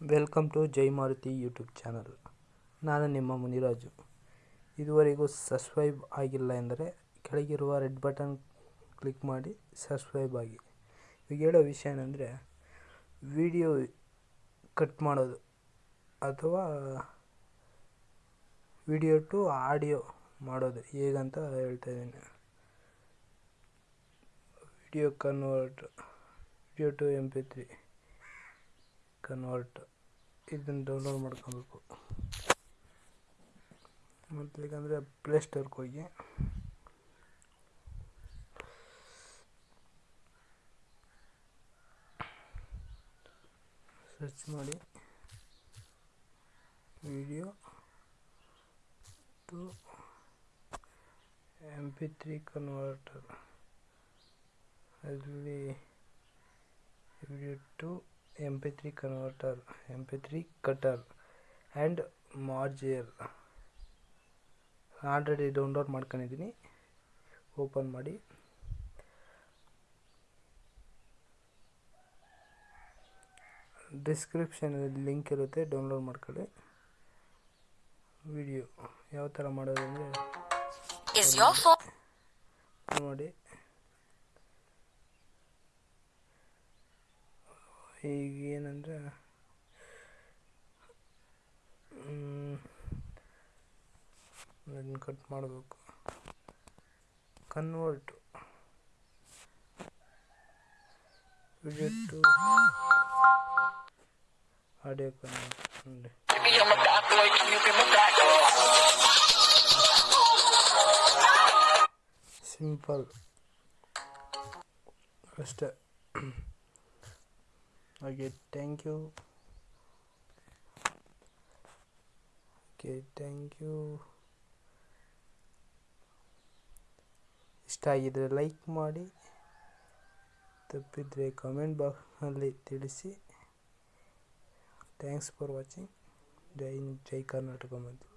Welcome to Jai Maruti YouTube channel ನಾನು ನಿಮ್ಮ ಮುನಿರಾಜು. ಇದುವರೆಗೂ ಸಬ್ಸ್ಕ್ರೈಬ್ ಆಗಿಲ್ಲ ಎಂದರೆ ಕೆಳಗಿರುವ ರೆಡ್ ಬಟನ್ ಕ್ಲಿಕ್ ಮಾಡಿ ಸಬ್ಸ್ಕ್ರೈಬ್ ಆಗಿ. ಈಗ ಹೇಳೋ ವಿಷಯ ಏನಂದರೆ ವಿಡಿಯೋ ಕಟ್ ಮಾಡೋದು ಅಥವಾ ವಿಡಿಯೋ ಟು ಆಡಿಯೋ ಮಾಡೋದು. ಹೇಗಂತ ಹೇಳ್ತಾ ಇದ್ದೀನಿ. Video convert video to M P three convert ಇದನ್ನು ಡೌನ್ಲೋಡ್ ಮಾಡ್ಕೊಬೇಕು. ಮೊದಲಿಗಂದರೆ ಪ್ಲೇಸ್ಟೋರ್ಗೆ ಹೋಗಿ. ಸರ್ಚ್ ಮಾಡಿ. Video to M P three converter ಅಲ್ಲಿ video to M converter three converter and P three cutter and merger already download ಮಾಡ್ಕೊಂಡಿದ್ದೀನಿ. ಓಪನ್ ಮಾಡಿ. ಡಿಸ್ಕ್ರಿಪ್ಷನಲ್ಲಿ ಲಿಂಕ್ ಇರುತ್ತೆ ಡೌನ್ಲೋಡ್ ಮಾಡ್ಕೊಳ್ಳಿ. ವಿಡಿಯೋ ಯಾವ ಥರ ಮಾಡೋದು ಅಂದರೆ? ನೋಡಿ. ಈಗ ಏನಂದರೆ ಅದನ್ನು ಕಟ್ ಮಾಡಬೇಕು. Convert video to audio convert simple ಅಷ್ಟೇ. ಹಾಗೆ thank you okay thank you ಇಷ್ಟ ಆಗಿದ್ರೆ ಲೈಕ್ ಮಾಡಿ. ತಪ್ಪಿದರೆ ಕಮೆಂಟ್ ಬಾಕ್ಸ್ನಲ್ಲಿ ತಿಳಿಸಿ. Thanks for watching Jai Jai Karnataka ಮತ್ತು